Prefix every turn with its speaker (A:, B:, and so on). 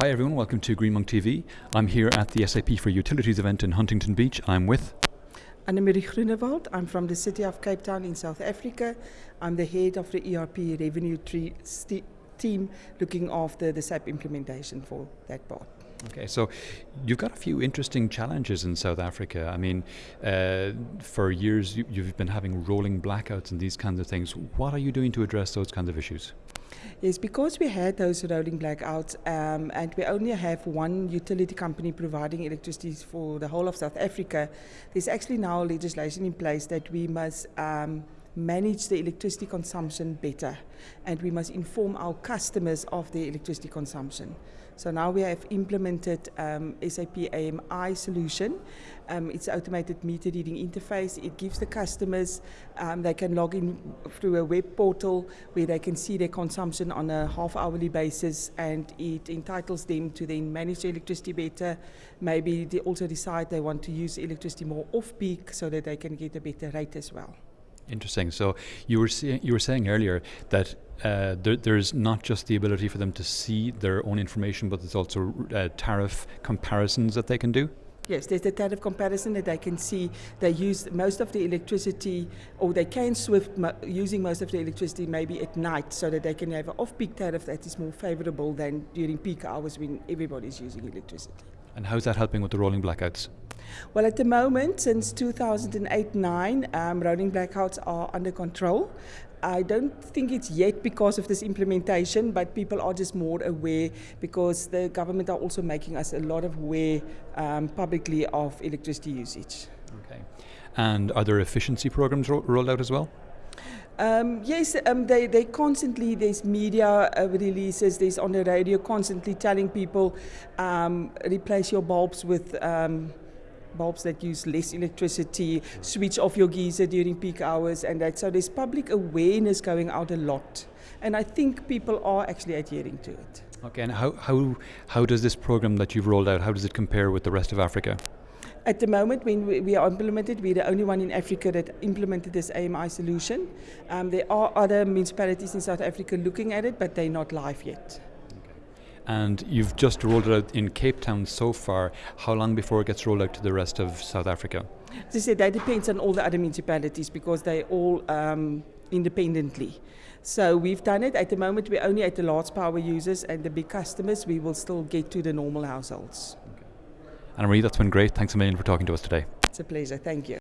A: Hi everyone, welcome to Green Monk TV. I'm here at the SAP for Utilities event in Huntington Beach. I'm with
B: Annemarie Groenewald. I'm from the city of Cape Town in South Africa. I'm the head of the ERP revenue team looking after the SAP implementation for that part.
A: Okay, so you've got a few interesting challenges in South Africa. I mean, uh, for years you, you've been having rolling blackouts and these kinds of things. What are you doing to address those kinds of issues?
B: Yes, because we had those rolling blackouts um, and we only have one utility company providing electricity for the whole of South Africa, there's actually now legislation in place that we must um, manage the electricity consumption better and we must inform our customers of the electricity consumption. So now we have implemented um, SAP AMI solution. Um, it's automated meter reading interface. It gives the customers, um, they can log in through a web portal where they can see their consumption on a half hourly basis and it entitles them to then manage the electricity better. Maybe they also decide they want to use electricity more off peak so that they can get a better rate as well.
A: Interesting. So you were you were saying earlier that uh, there, there's not just the ability for them to see their own information, but there's also uh, tariff comparisons that they can do.
B: Yes, there's the tariff comparison that they can see. They use most of the electricity, or they can SWIFT mo using most of the electricity maybe at night, so that they can have an off-peak tariff that is more favorable than during peak hours when everybody's using electricity.
A: And how's that helping with the rolling blackouts?
B: Well, at the moment, since 2008-9, um, rolling blackouts are under control. I don't think it's yet because of this implementation, but people are just more aware because the government are also making us a lot of aware um, publicly of electricity usage.
A: Okay. And are there efficiency programs ro rolled out as well?
B: Um, yes, um, they, they constantly, there's media uh, releases, there's on the radio constantly telling people um, replace your bulbs with um, bulbs that use less electricity, switch off your geyser during peak hours and that. So there's public awareness going out a lot. And I think people are actually adhering to it.
A: Okay, and how, how, how does this program that you've rolled out, how does it compare with the rest of Africa?
B: At the moment, when we, we are implemented, we're the only one in Africa that implemented this AMI solution. Um, there are other municipalities in South Africa looking at it, but they're not live yet
A: and you've just rolled it out in Cape Town so far. How long before it gets rolled out to the rest of South Africa?
B: As I said, that depends on all the other municipalities because they all um, independently. So we've done it. At the moment, we're only at the large power users and the big customers. We will still get to the normal households.
A: Anna Marie, that's been great. Thanks a million for talking to us today.
B: It's a pleasure. Thank you.